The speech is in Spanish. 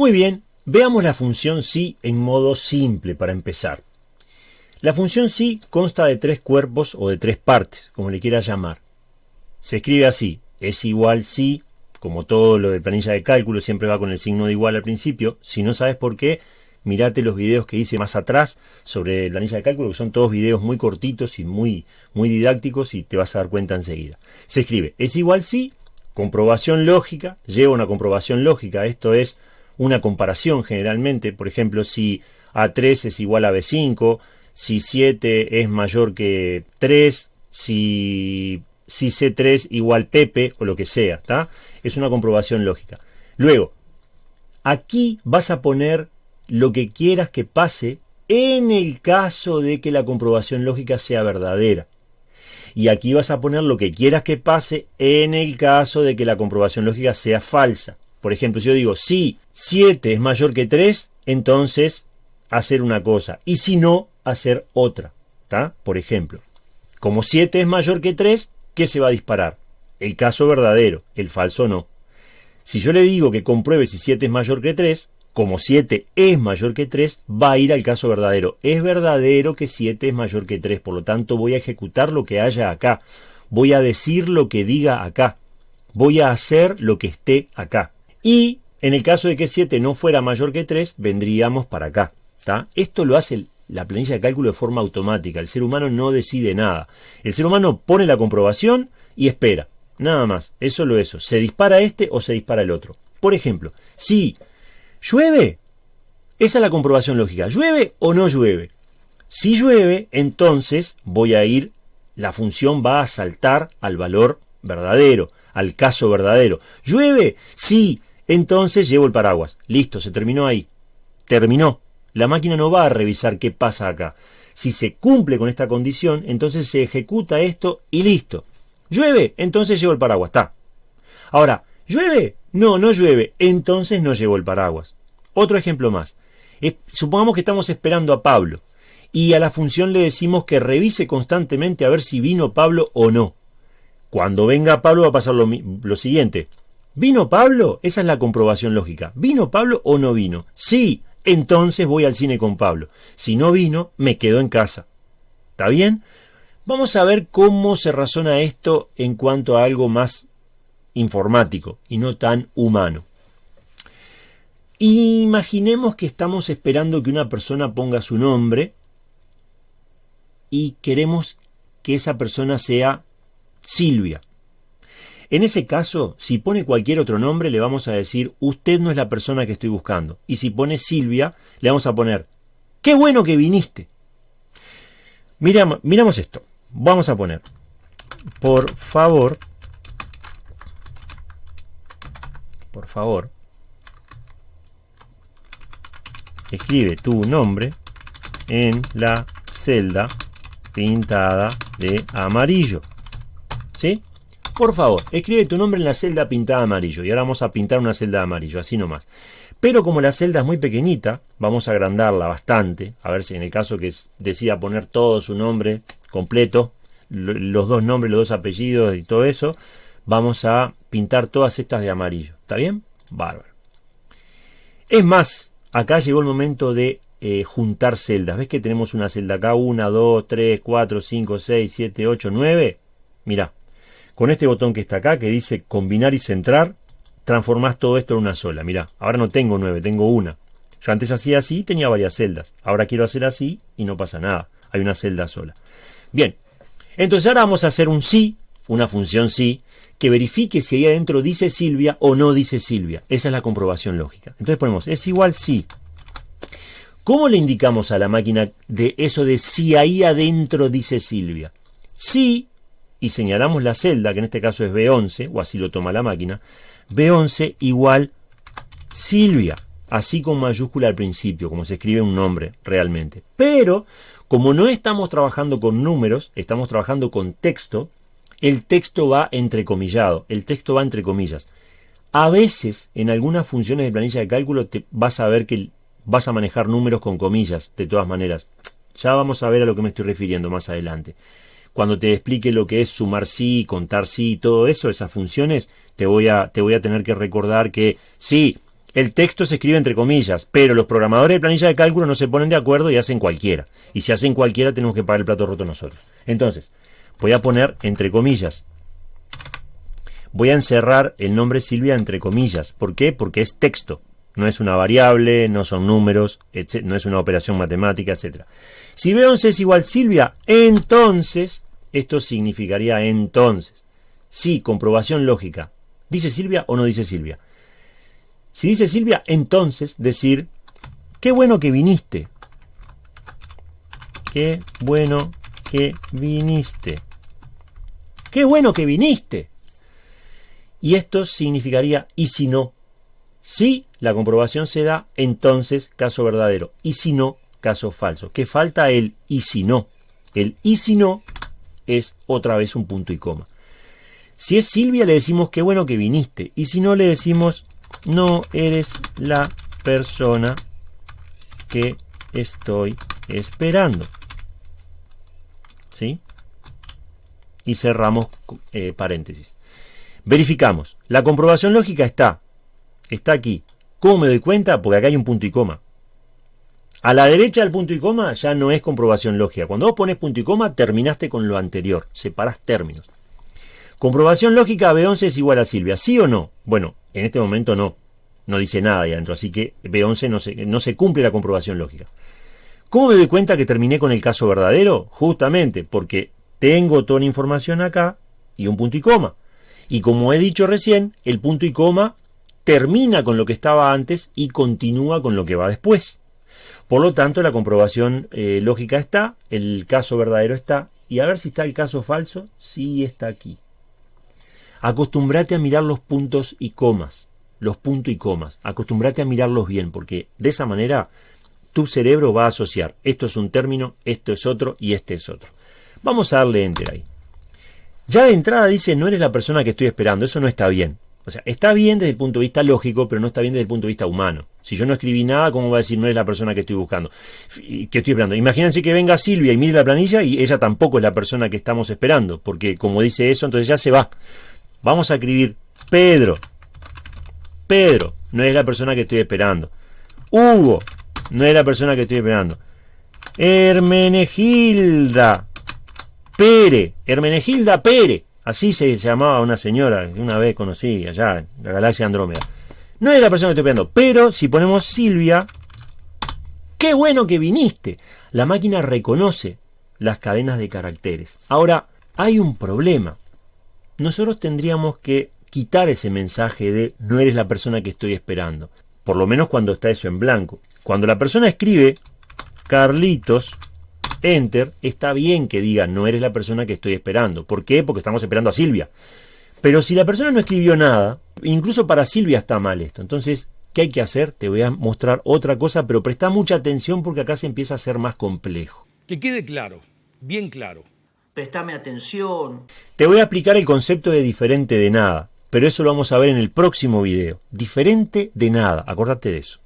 Muy bien, veamos la función si en modo simple para empezar. La función si consta de tres cuerpos o de tres partes, como le quieras llamar. Se escribe así, es igual si, como todo lo de planilla de cálculo siempre va con el signo de igual al principio, si no sabes por qué, mirate los videos que hice más atrás sobre planilla de cálculo, que son todos videos muy cortitos y muy, muy didácticos y te vas a dar cuenta enseguida. Se escribe, es igual si, comprobación lógica, lleva una comprobación lógica, esto es una comparación generalmente, por ejemplo, si A3 es igual a B5, si 7 es mayor que 3, si, si C3 igual Pepe o lo que sea, ¿está? Es una comprobación lógica. Luego, aquí vas a poner lo que quieras que pase en el caso de que la comprobación lógica sea verdadera. Y aquí vas a poner lo que quieras que pase en el caso de que la comprobación lógica sea falsa. Por ejemplo, si yo digo, si 7 es mayor que 3, entonces hacer una cosa. Y si no, hacer otra. ¿Está? Por ejemplo, como 7 es mayor que 3, ¿qué se va a disparar? El caso verdadero, el falso no. Si yo le digo que compruebe si 7 es mayor que 3, como 7 es mayor que 3, va a ir al caso verdadero. Es verdadero que 7 es mayor que 3, por lo tanto voy a ejecutar lo que haya acá. Voy a decir lo que diga acá. Voy a hacer lo que esté acá. Y en el caso de que 7 no fuera mayor que 3, vendríamos para acá. Esto lo hace la planilla de cálculo de forma automática. El ser humano no decide nada. El ser humano pone la comprobación y espera. Nada más. Eso lo eso. Se dispara este o se dispara el otro. Por ejemplo, si llueve, esa es la comprobación lógica. ¿Llueve o no llueve? Si llueve, entonces voy a ir, la función va a saltar al valor verdadero, al caso verdadero. ¿Llueve? Sí. Entonces llevo el paraguas. Listo, se terminó ahí. Terminó. La máquina no va a revisar qué pasa acá. Si se cumple con esta condición, entonces se ejecuta esto y listo. ¿Llueve? Entonces llevo el paraguas. Está. Ahora, ¿llueve? No, no llueve. Entonces no llevo el paraguas. Otro ejemplo más. supongamos que estamos esperando a Pablo y a la función le decimos que revise constantemente a ver si vino Pablo o no. Cuando venga Pablo va a pasar lo, lo siguiente. ¿Vino Pablo? Esa es la comprobación lógica. ¿Vino Pablo o no vino? Sí, entonces voy al cine con Pablo. Si no vino, me quedo en casa. ¿Está bien? Vamos a ver cómo se razona esto en cuanto a algo más informático y no tan humano. Imaginemos que estamos esperando que una persona ponga su nombre y queremos que esa persona sea Silvia. En ese caso, si pone cualquier otro nombre, le vamos a decir, usted no es la persona que estoy buscando. Y si pone Silvia, le vamos a poner, qué bueno que viniste. Miramos, miramos esto. Vamos a poner, por favor, por favor, escribe tu nombre en la celda pintada de amarillo. ¿Sí? Por favor, escribe tu nombre en la celda pintada amarillo. Y ahora vamos a pintar una celda de amarillo, así nomás. Pero como la celda es muy pequeñita, vamos a agrandarla bastante. A ver si en el caso que decida poner todo su nombre completo, los dos nombres, los dos apellidos y todo eso, vamos a pintar todas estas de amarillo. ¿Está bien? Bárbaro. Es más, acá llegó el momento de eh, juntar celdas. ¿Ves que tenemos una celda acá? 1, 2, 3, 4, 5, 6, 7, 8, 9. Mirá, con este botón que está acá, que dice combinar y centrar, transformás todo esto en una sola. Mira, ahora no tengo nueve, tengo una. Yo antes hacía así y tenía varias celdas. Ahora quiero hacer así y no pasa nada. Hay una celda sola. Bien, entonces ahora vamos a hacer un sí, una función sí, que verifique si ahí adentro dice Silvia o no dice Silvia. Esa es la comprobación lógica. Entonces ponemos es igual sí. ¿Cómo le indicamos a la máquina de eso de si ahí adentro dice Silvia? Sí y señalamos la celda, que en este caso es B11, o así lo toma la máquina, B11 igual Silvia, así con mayúscula al principio, como se escribe un nombre realmente. Pero, como no estamos trabajando con números, estamos trabajando con texto, el texto va entrecomillado, el texto va entre comillas. A veces, en algunas funciones de planilla de cálculo, te vas a ver que vas a manejar números con comillas, de todas maneras. Ya vamos a ver a lo que me estoy refiriendo más adelante cuando te explique lo que es sumar sí, contar sí, todo eso, esas funciones, te voy a, te voy a tener que recordar que sí, el texto se escribe entre comillas, pero los programadores de planilla de cálculo no se ponen de acuerdo y hacen cualquiera. Y si hacen cualquiera tenemos que pagar el plato roto nosotros. Entonces, voy a poner entre comillas. Voy a encerrar el nombre Silvia entre comillas. ¿Por qué? Porque es texto. No es una variable, no son números, no es una operación matemática, etc. Si B11 es igual Silvia, entonces, esto significaría entonces. Sí, comprobación lógica. ¿Dice Silvia o no dice Silvia? Si dice Silvia, entonces decir, qué bueno que viniste. Qué bueno que viniste. Qué bueno que viniste. Y esto significaría, y si no, si la comprobación se da, entonces caso verdadero. Y si no, caso falso. Que falta el y si no. El y si no es otra vez un punto y coma. Si es Silvia le decimos qué bueno que viniste. Y si no le decimos no eres la persona que estoy esperando. ¿Sí? Y cerramos eh, paréntesis. Verificamos. La comprobación lógica está. Está aquí. ¿Cómo me doy cuenta? Porque acá hay un punto y coma. A la derecha del punto y coma ya no es comprobación lógica. Cuando vos pones punto y coma, terminaste con lo anterior. Separás términos. Comprobación lógica B11 es igual a Silvia. ¿Sí o no? Bueno, en este momento no. No dice nada ahí adentro. Así que B11 no se, no se cumple la comprobación lógica. ¿Cómo me doy cuenta que terminé con el caso verdadero? Justamente porque tengo toda la información acá y un punto y coma. Y como he dicho recién, el punto y coma termina con lo que estaba antes y continúa con lo que va después. Por lo tanto, la comprobación eh, lógica está, el caso verdadero está, y a ver si está el caso falso, sí está aquí. Acostúmbrate a mirar los puntos y comas, los puntos y comas, acostúmbrate a mirarlos bien, porque de esa manera tu cerebro va a asociar, esto es un término, esto es otro y este es otro. Vamos a darle enter ahí. Ya de entrada dice, no eres la persona que estoy esperando, eso no está bien. O sea, está bien desde el punto de vista lógico, pero no está bien desde el punto de vista humano. Si yo no escribí nada, ¿cómo va a decir no eres la persona que estoy buscando? Que estoy esperando. Imagínense que venga Silvia y mire la planilla y ella tampoco es la persona que estamos esperando, porque como dice eso, entonces ya se va. Vamos a escribir Pedro. Pedro, no es la persona que estoy esperando. Hugo, no es la persona que estoy esperando. Hermenegilda. Pere. Hermenegilda Pere. Así se llamaba una señora que una vez conocí allá en la galaxia Andrómeda. No es la persona que estoy esperando. Pero si ponemos Silvia, qué bueno que viniste. La máquina reconoce las cadenas de caracteres. Ahora, hay un problema nosotros tendríamos que quitar ese mensaje de no eres la persona que estoy esperando. Por lo menos cuando está eso en blanco. Cuando la persona escribe Carlitos, enter, está bien que diga no eres la persona que estoy esperando. ¿Por qué? Porque estamos esperando a Silvia. Pero si la persona no escribió nada, incluso para Silvia está mal esto. Entonces, ¿qué hay que hacer? Te voy a mostrar otra cosa, pero presta mucha atención porque acá se empieza a ser más complejo. Que quede claro, bien claro prestame atención. Te voy a explicar el concepto de diferente de nada, pero eso lo vamos a ver en el próximo video. Diferente de nada, acordate de eso.